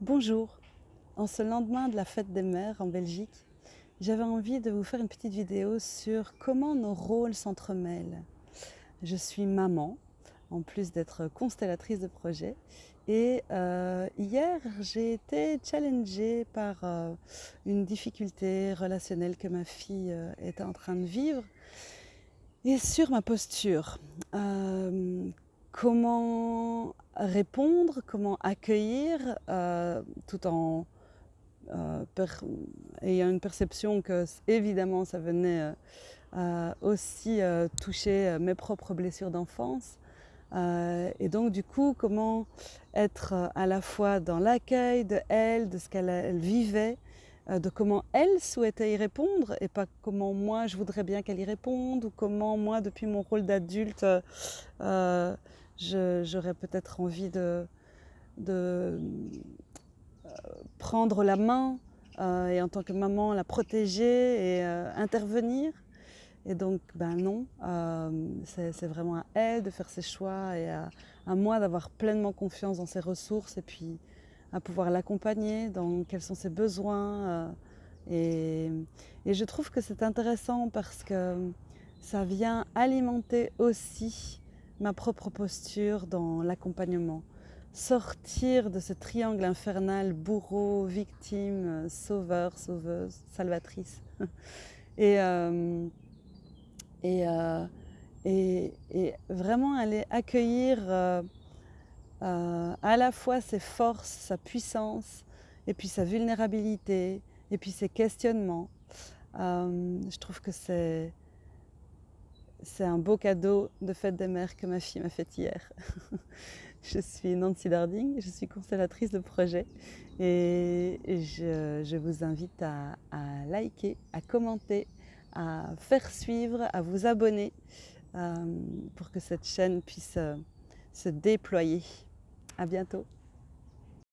Bonjour, en ce lendemain de la fête des mères en Belgique, j'avais envie de vous faire une petite vidéo sur comment nos rôles s'entremêlent. Je suis maman, en plus d'être constellatrice de projet, et euh, hier j'ai été challengée par euh, une difficulté relationnelle que ma fille euh, était en train de vivre, et sur ma posture. comment répondre, comment accueillir, euh, tout en euh, ayant une perception que évidemment ça venait euh, aussi toucher mes propres blessures d'enfance. et donc du coup, comment être à la fois dans l'accueil de elle, de ce qu'elle vivait, de comment elle souhaitait y répondre et pas comment moi je voudrais bien qu'elle y réponde ou comment moi depuis mon rôle d'adulte j'aurais peut-être envie de, euh, prendre la main euh, et en tant que maman la protéger et euh, intervenir. Et donc, ben non, c'est vraiment à elle de faire ses choix et à, moi d'avoir pleinement confiance dans ses ressources et puis à pouvoir l'accompagner dans quels sont ses besoins. et, je trouve que c'est intéressant parce que ça vient alimenter aussi ma propre posture dans l'accompagnement. Sortir de ce triangle infernal bourreau, victime, sauveur, sauveuse, salvatrice. et, euh, euh, et, et, vraiment aller accueillir euh, à la fois ses forces, sa puissance, et puis sa vulnérabilité, et puis ses questionnements. je trouve que c'est c'est un beau cadeau de fête des mères que ma fille m'a fait hier. je suis Nancy Darding, je suis constellatrice de projet et je, vous invite à, liker, à commenter, à faire suivre, à vous abonner euh, pour que cette chaîne puisse euh, se déployer. À bientôt